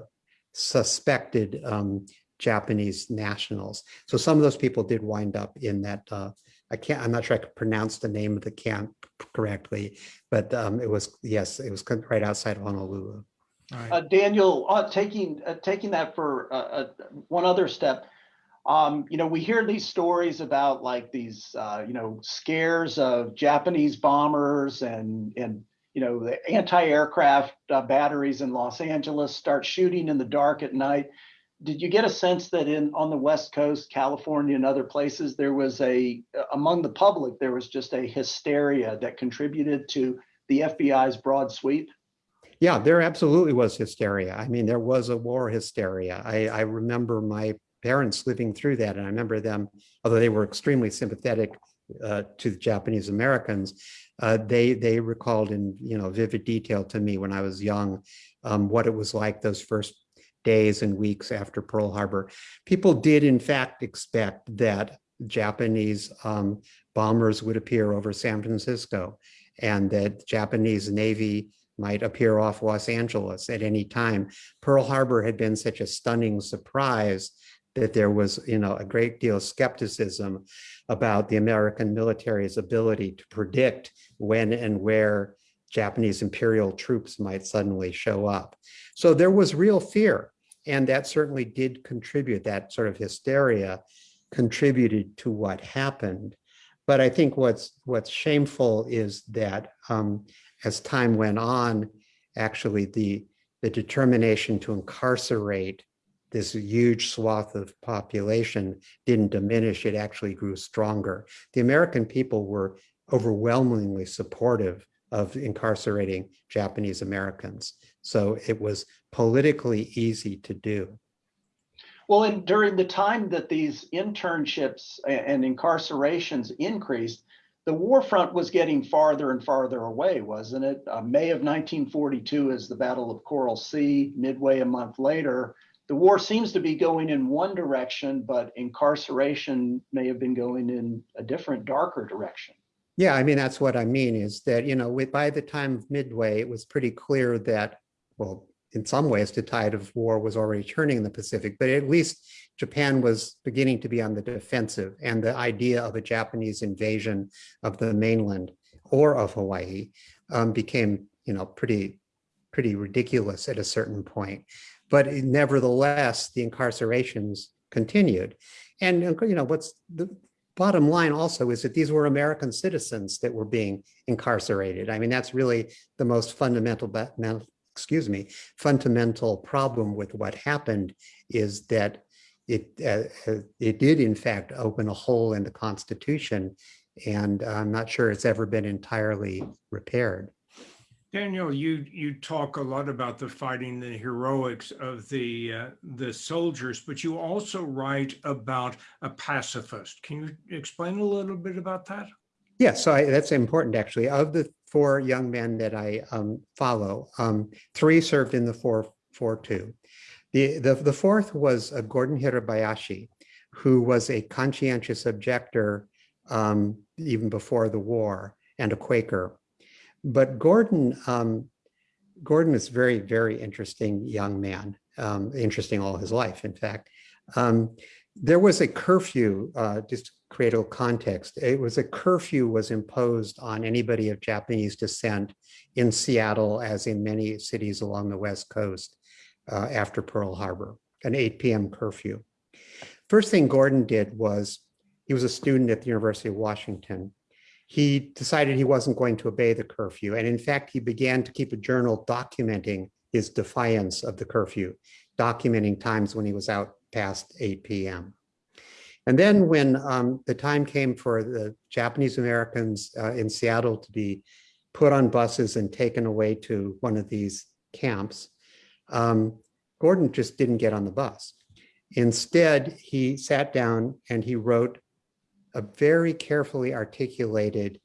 suspected um, Japanese nationals. So some of those people did wind up in that. Uh, I can't. I'm not sure I could pronounce the name of the camp correctly, but um, it was yes, it was right outside Honolulu. Right. Uh, Daniel, uh, taking uh, taking that for uh, uh, one other step, um, you know, we hear these stories about like these, uh, you know, scares of Japanese bombers and and you know the anti-aircraft uh, batteries in Los Angeles start shooting in the dark at night. Did you get a sense that in on the West Coast, California, and other places, there was a among the public there was just a hysteria that contributed to the FBI's broad sweep? Yeah, there absolutely was hysteria. I mean, there was a war hysteria. I, I remember my parents living through that, and I remember them, although they were extremely sympathetic uh, to the Japanese Americans, uh, they they recalled in you know vivid detail to me when I was young um, what it was like those first days and weeks after Pearl Harbor. People did in fact expect that Japanese um, bombers would appear over San Francisco and that Japanese Navy might appear off Los Angeles at any time. Pearl Harbor had been such a stunning surprise that there was, you know, a great deal of skepticism about the American military's ability to predict when and where Japanese imperial troops might suddenly show up. So there was real fear, and that certainly did contribute, that sort of hysteria contributed to what happened. But I think what's what's shameful is that um, as time went on, actually the, the determination to incarcerate this huge swath of population didn't diminish, it actually grew stronger. The American people were overwhelmingly supportive of incarcerating Japanese Americans. So it was politically easy to do. Well, and during the time that these internships and incarcerations increased, the war front was getting farther and farther away, wasn't it? Uh, May of 1942 is the Battle of Coral Sea. Midway a month later, the war seems to be going in one direction, but incarceration may have been going in a different, darker direction. Yeah, I mean, that's what I mean is that, you know, with, by the time of Midway, it was pretty clear that, well, in some ways, the tide of war was already turning in the Pacific, but at least Japan was beginning to be on the defensive and the idea of a Japanese invasion of the mainland or of Hawaii um, became, you know, pretty, pretty ridiculous at a certain point. But nevertheless, the incarcerations continued. And, you know, what's the bottom line also is that these were American citizens that were being incarcerated. I mean, that's really the most fundamental, excuse me, fundamental problem with what happened is that it uh, uh, it did in fact open a hole in the Constitution, and I'm not sure it's ever been entirely repaired. Daniel, you you talk a lot about the fighting, the heroics of the uh, the soldiers, but you also write about a pacifist. Can you explain a little bit about that? Yeah, so I, that's important actually. Of the four young men that I um, follow, um, three served in the 442. The, the, the fourth was uh, Gordon Hirabayashi, who was a conscientious objector um, even before the war and a Quaker. But Gordon, um, Gordon is very, very interesting young man, um, interesting all his life, in fact. Um, there was a curfew, uh, just to create a context, it was a curfew was imposed on anybody of Japanese descent in Seattle, as in many cities along the West Coast uh, after Pearl Harbor, an 8 p.m. curfew. First thing Gordon did was, he was a student at the University of Washington. He decided he wasn't going to obey the curfew. And in fact, he began to keep a journal documenting his defiance of the curfew, documenting times when he was out past 8 p.m. And then when um, the time came for the Japanese Americans uh, in Seattle to be put on buses and taken away to one of these camps, um, Gordon just didn't get on the bus. Instead, he sat down and he wrote a very carefully articulated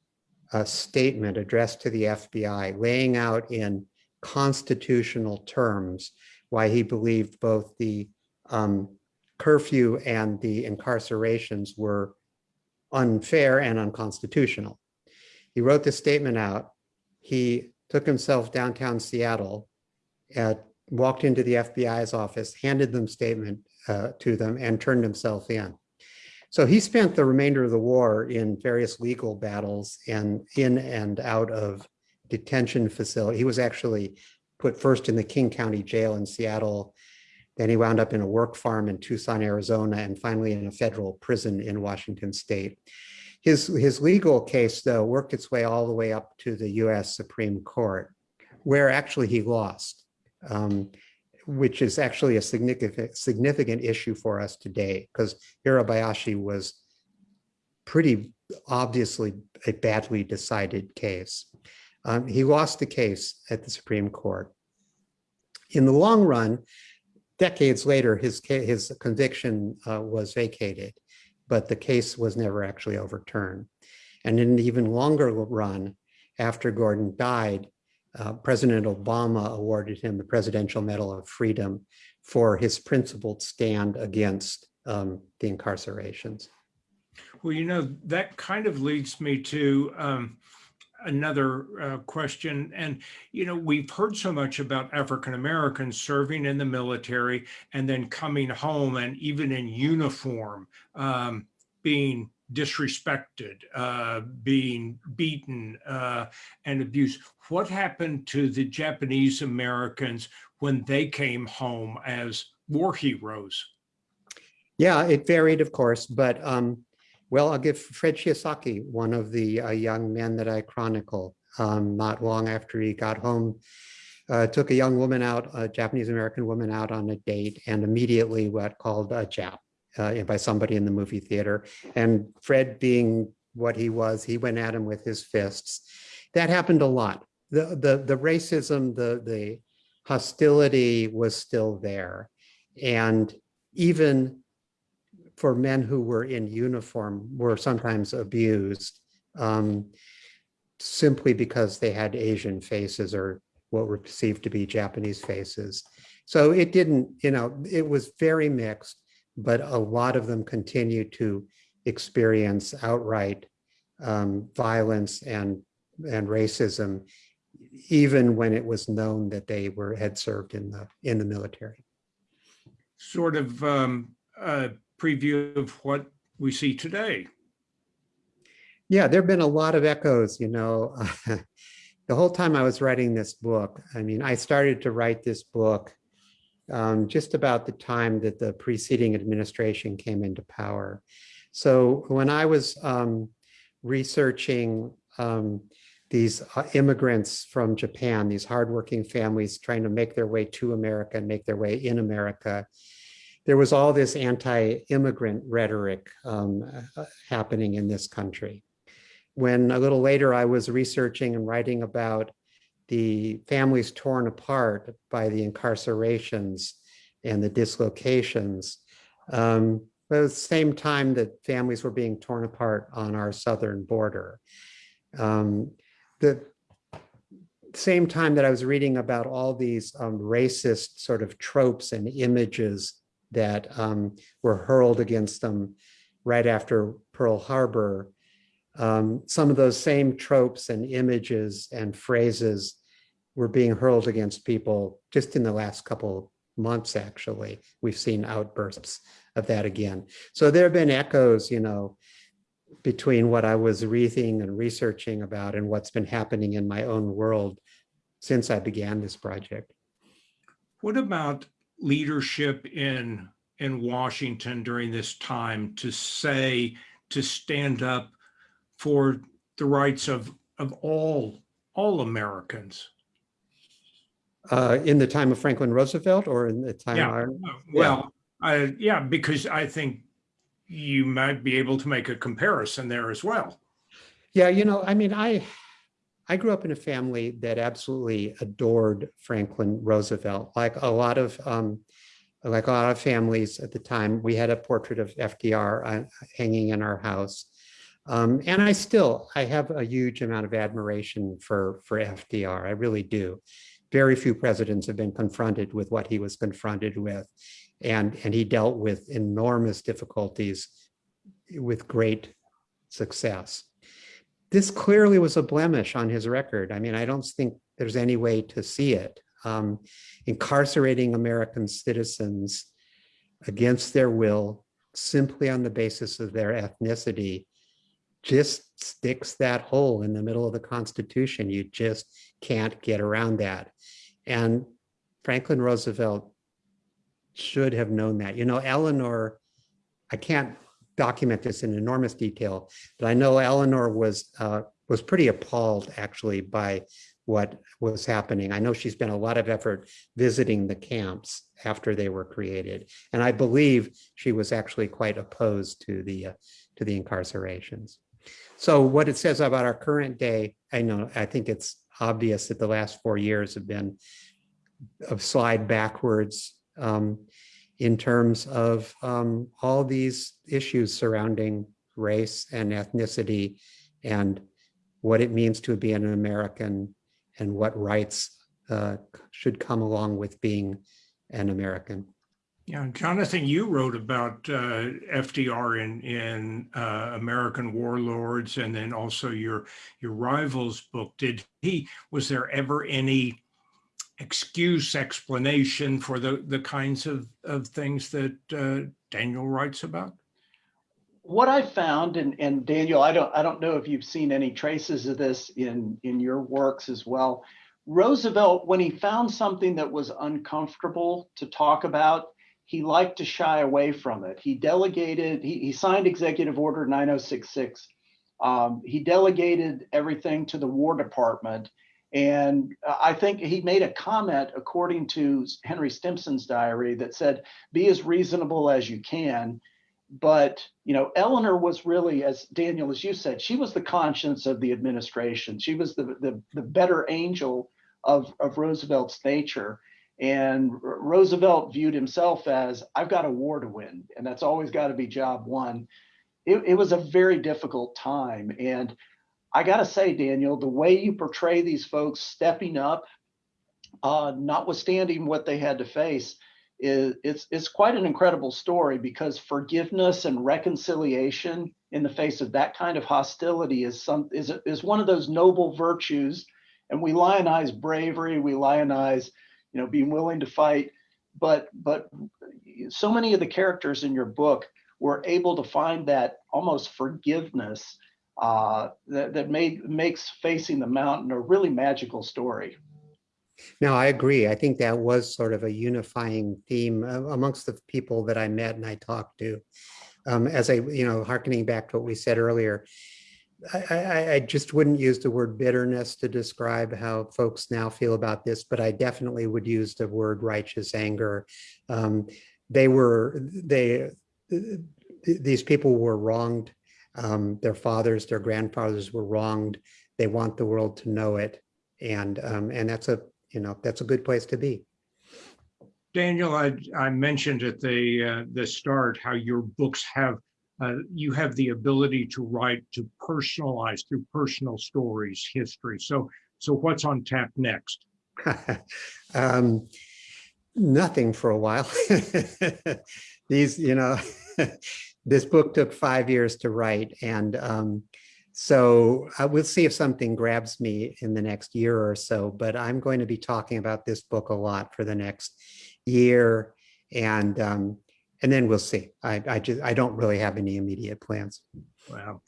a statement addressed to the FBI laying out in constitutional terms why he believed both the um, curfew and the incarcerations were unfair and unconstitutional. He wrote this statement out. He took himself downtown Seattle, uh, walked into the FBI's office, handed them statement uh, to them and turned himself in. So he spent the remainder of the war in various legal battles and in and out of detention facility. He was actually put first in the King County Jail in Seattle. Then he wound up in a work farm in Tucson, Arizona, and finally in a federal prison in Washington state. His, his legal case, though, worked its way all the way up to the US Supreme Court, where actually he lost, um, which is actually a significant, significant issue for us today, because Hirabayashi was pretty obviously a badly decided case. Um, he lost the case at the Supreme Court. In the long run, decades later, his, his conviction uh, was vacated, but the case was never actually overturned. And in an even longer run, after Gordon died, uh, President Obama awarded him the Presidential Medal of Freedom for his principled stand against um, the incarcerations. Well, you know, that kind of leads me to um, another uh, question. And, you know, we've heard so much about African Americans serving in the military and then coming home and even in uniform um, being disrespected, uh, being beaten uh, and abused. What happened to the Japanese Americans when they came home as war heroes? Yeah, it varied, of course, but um, well, I'll give Fred Shiosaki, one of the uh, young men that I chronicle, um, not long after he got home, uh, took a young woman out, a Japanese American woman out on a date and immediately what called a Jap uh, by somebody in the movie theater. And Fred being what he was, he went at him with his fists. That happened a lot. The, the, the racism, the, the hostility was still there. And even for men who were in uniform were sometimes abused um, simply because they had Asian faces or what were perceived to be Japanese faces. So it didn't, you know, it was very mixed but a lot of them continue to experience outright um, violence and and racism, even when it was known that they were had served in the in the military. Sort of um, a preview of what we see today. Yeah, there have been a lot of echoes, you know. <laughs> the whole time I was writing this book, I mean, I started to write this book um, just about the time that the preceding administration came into power. So when I was um, researching um, these uh, immigrants from Japan, these hardworking families trying to make their way to America and make their way in America, there was all this anti-immigrant rhetoric um, uh, happening in this country. When a little later I was researching and writing about the families torn apart by the incarcerations and the dislocations. Um, but at the same time that families were being torn apart on our southern border. Um, the same time that I was reading about all these um, racist sort of tropes and images that um, were hurled against them right after Pearl Harbor, um, some of those same tropes and images and phrases were being hurled against people just in the last couple months, actually. We've seen outbursts of that again. So there have been echoes, you know, between what I was reading and researching about and what's been happening in my own world since I began this project. What about leadership in in Washington during this time to say, to stand up for the rights of of all all Americans? Uh, in the time of Franklin Roosevelt or in the time? Yeah, our- well, I, yeah, because I think you might be able to make a comparison there as well. Yeah, you know, I mean, I, I grew up in a family that absolutely adored Franklin Roosevelt. Like a lot of, um, like a lot of families at the time, we had a portrait of FDR uh, hanging in our house. Um, and I still, I have a huge amount of admiration for, for FDR. I really do. Very few presidents have been confronted with what he was confronted with. And, and he dealt with enormous difficulties with great success. This clearly was a blemish on his record. I mean, I don't think there's any way to see it. Um, incarcerating American citizens against their will simply on the basis of their ethnicity just sticks that hole in the middle of the Constitution. You just can't get around that. And Franklin Roosevelt should have known that. You know, Eleanor, I can't document this in enormous detail, but I know Eleanor was uh, was pretty appalled actually by what was happening. I know she spent a lot of effort visiting the camps after they were created, and I believe she was actually quite opposed to the uh, to the incarcerations. So what it says about our current day, I know I think it's obvious that the last four years have been a slide backwards um, in terms of um, all these issues surrounding race and ethnicity and what it means to be an American and what rights uh, should come along with being an American. Yeah, Jonathan, you wrote about uh, FDR in in uh, American Warlords, and then also your your rivals book. Did he? Was there ever any excuse, explanation for the the kinds of of things that uh, Daniel writes about? What I found, and and Daniel, I don't I don't know if you've seen any traces of this in in your works as well. Roosevelt, when he found something that was uncomfortable to talk about, he liked to shy away from it. He delegated, he, he signed Executive Order 9066. Um, he delegated everything to the War Department. And I think he made a comment, according to Henry Stimson's diary, that said, be as reasonable as you can. But, you know, Eleanor was really, as Daniel, as you said, she was the conscience of the administration. She was the, the, the better angel of, of Roosevelt's nature. And Roosevelt viewed himself as, I've got a war to win, and that's always got to be job one. It, it was a very difficult time. And I got to say, Daniel, the way you portray these folks stepping up, uh, notwithstanding what they had to face, is it's, it's quite an incredible story because forgiveness and reconciliation in the face of that kind of hostility is some is, is one of those noble virtues. And we lionize bravery, we lionize you know, being willing to fight. But but so many of the characters in your book were able to find that almost forgiveness uh, that, that made makes facing the mountain a really magical story. No, I agree. I think that was sort of a unifying theme amongst the people that I met and I talked to. Um, as I, you know, harkening back to what we said earlier, I, I, just wouldn't use the word bitterness to describe how folks now feel about this, but I definitely would use the word righteous anger. Um, they were, they, these people were wronged. Um, their fathers, their grandfathers were wronged. They want the world to know it. And, um, and that's a, you know, that's a good place to be. Daniel, I, I mentioned at the, uh, the start how your books have uh, you have the ability to write to personalize through personal stories, history. So, so what's on tap next? <laughs> um, nothing for a while. <laughs> These, you know, <laughs> this book took five years to write. And um, so I will see if something grabs me in the next year or so, but I'm going to be talking about this book a lot for the next year. And um, and then we'll see. I, I just I don't really have any immediate plans. Well,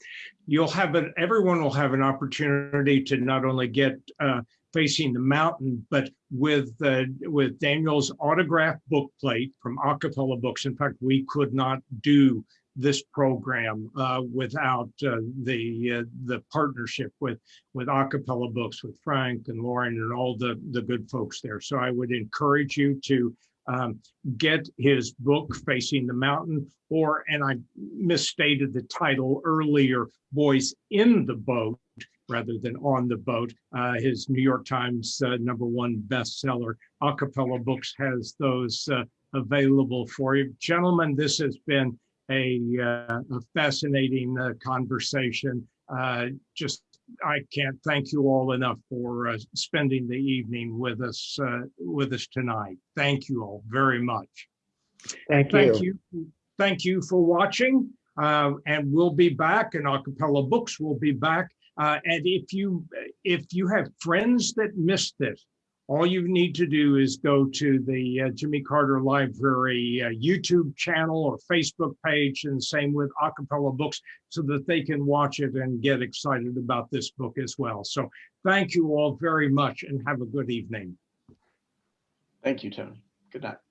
you'll have it. Everyone will have an opportunity to not only get uh, facing the mountain, but with uh, with Daniel's autograph book plate from A Cappella Books. In fact, we could not do this program uh, without uh, the uh, the partnership with with A Cappella Books, with Frank and Lauren and all the the good folks there. So I would encourage you to um, get his book, Facing the Mountain, or, and I misstated the title earlier, Boys in the Boat, rather than on the boat. Uh, his New York Times uh, number one bestseller, A Cappella Books has those uh, available for you. Gentlemen, this has been a, uh, a fascinating uh, conversation. Uh, just, I can't thank you all enough for uh, spending the evening with us, uh, with us tonight. Thank you all very much. Thank you. Thank you. you. Thank you for watching. Uh, and we'll be back and A Cappella Books will be back. Uh, and if you, if you have friends that missed this, all you need to do is go to the uh, Jimmy Carter Library uh, YouTube channel or Facebook page and same with A Cappella Books so that they can watch it and get excited about this book as well. So thank you all very much and have a good evening. Thank you, Tony. Good night.